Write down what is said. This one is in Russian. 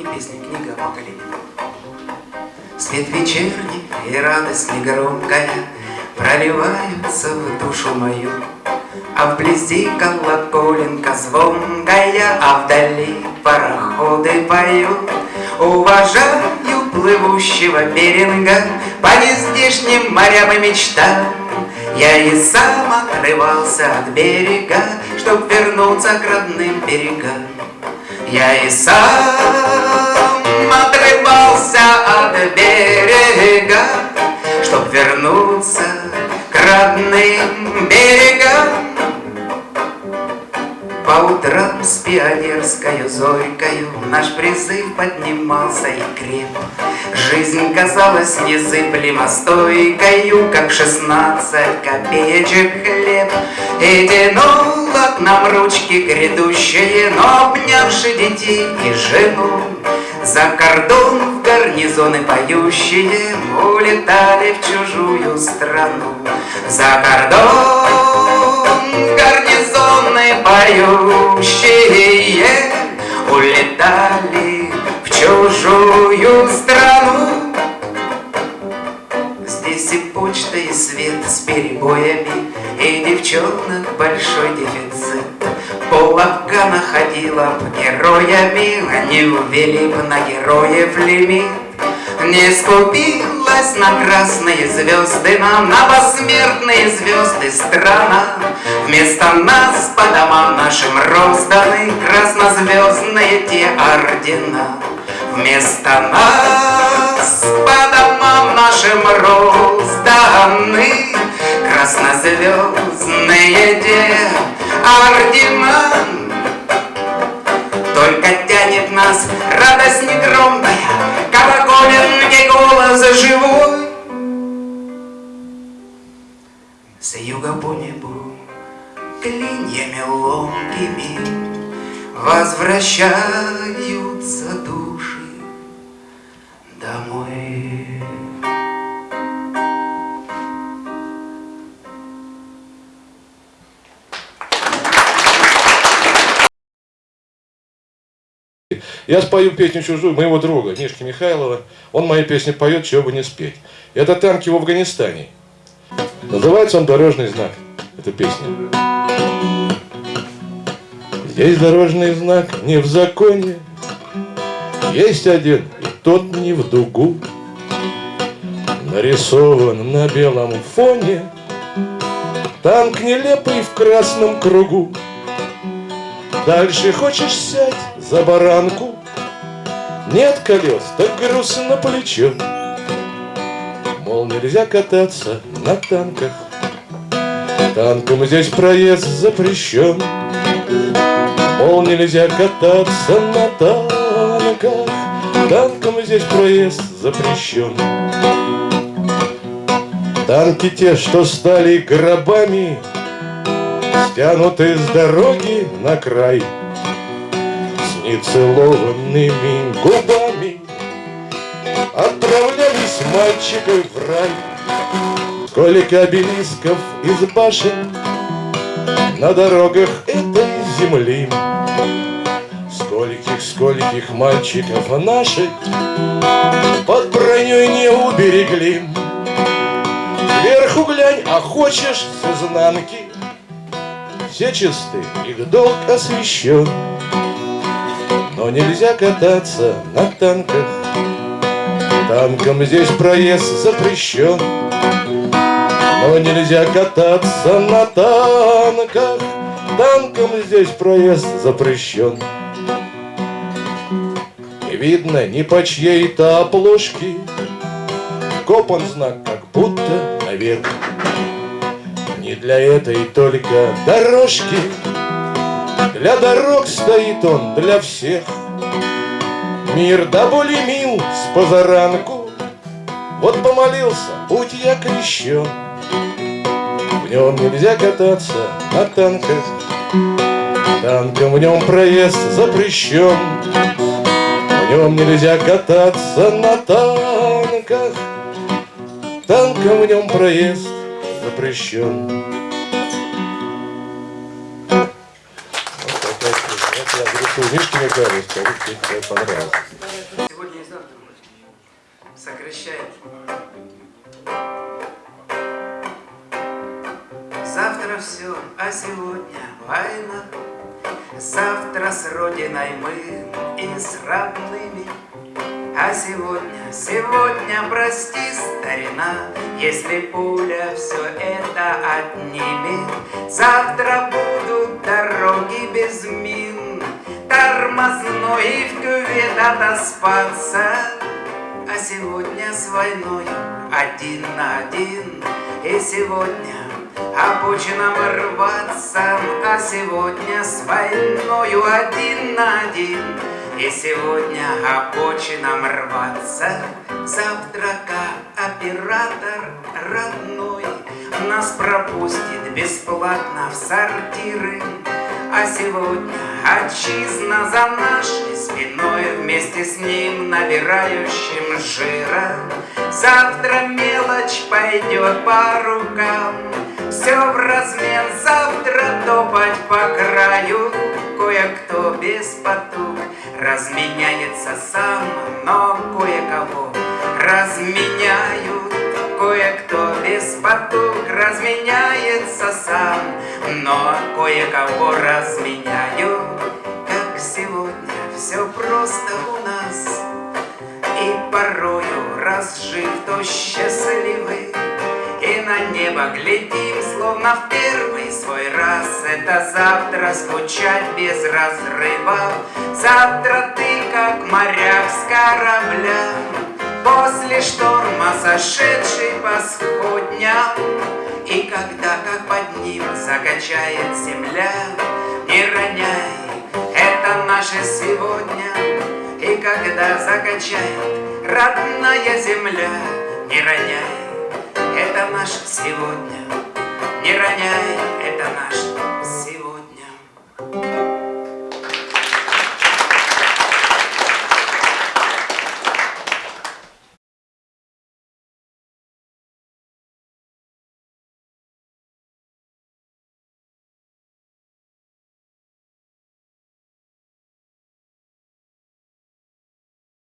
не песня, книга о. Свет вечерний и радость негромкая Проливаются в душу мою, А вблизи колоколенка звонкая, А вдали пароходы поют. Уважаю плывущего беринга По нездешним морям и мечтам Я и сам отрывался от берега Чтоб вернуться к родным берегам Я и сам отрывался от берега Чтоб вернуться к родным берегам по утрам с пионерскою зорькою Наш призыв поднимался и креп. Жизнь казалась незыблемо стойкою, Как шестнадцать копеечек хлеб. И тянула к нам ручки грядущие, Но обнявши детей и жену, За кордон в гарнизоны поющие Улетали в чужую страну. За кордон гарнизоны поющие Улетали в чужую страну Здесь и почта, и свет с перебоями И девчонок большой дефицит Пол Афгана ходила героями Они ввели б на героев лимит не скупилась на красные звезды нам, на посмертные звезды страна. Вместо нас по домам нашим розданы краснозвездные те ордена. Вместо нас по домам нашим розданы ордена. Только тянет нас радость негромкая, колоколенный голос живой. С юга по небу клиньями ломкими Возвращаются души домой. Я спою песню чужую моего друга Мишки Михайлова. Он мои песни поет, чего бы не спеть. Это танки в Афганистане. Называется он «Дорожный знак». Эта песня. Есть дорожный знак не в законе, Есть один, и тот не в дугу. Нарисован на белом фоне Танк нелепый в красном кругу. Дальше хочешь сядь за баранку, Нет колес, так грустно плечо. Мол, нельзя кататься на танках, Танком здесь проезд запрещен. Мол, нельзя кататься на танках, Танком здесь проезд запрещен. Танки те, что стали гробами, Стянуты с дороги на край, С нецелованными Мальчики в рай. Сколько обелисков из башен На дорогах этой земли, Скольких, скольких мальчиков наших Под броней не уберегли. Сверху глянь, а хочешь с изнанки, Все чисты, их долг освящен. Но нельзя кататься на танках, Танком здесь проезд запрещен. Но нельзя кататься на танках, Танком здесь проезд запрещен. Не видно ни по чьей-то обложке, Копан знак, как будто наверх. Не для этой только дорожки, Для дорог стоит он, для всех. Мир да более мил с позаранку, Вот помолился, путь я крещен. В нем нельзя кататься на танках, Танком в нем проезд запрещен. В нем нельзя кататься на танках, Танком в нем проезд запрещен. Я Мишке Михайлову, скажу, что тебе понравилось. Сегодня и завтра сокращает. Завтра все, а сегодня война. Завтра с Родиной мы и с родными. А сегодня, сегодня, прости, старина, Если пуля все это отнимет, Завтра И в кювет отоспаться. А сегодня с войной один на один, И сегодня обочинам рваться, А сегодня с войною один на один, И сегодня обочинам рваться. Завтра оператор родной Нас пропустит бесплатно в сортиры, а сегодня отчизна за нашей спиной. Вместе с ним набирающим жира. Завтра мелочь пойдет по рукам. Все в размен, завтра топать по краю. Кое-кто без потуг разменяется сам Но кое-кого разменяют Кое-кто без потуг разменяется сам, Но кое-кого разменяю, как сегодня все просто у нас. И порою, разжив, то счастливы, И на небо глядим, словно в первый свой раз. Это завтра скучать без разрыва, Завтра ты, как моряк с корабля, После шторма сошедший по сходням. И когда, как под ним, закачает земля Не роняй, это наше сегодня. И когда закачает родная земля Не роняй, это наше сегодня. Не роняй, это наше сегодня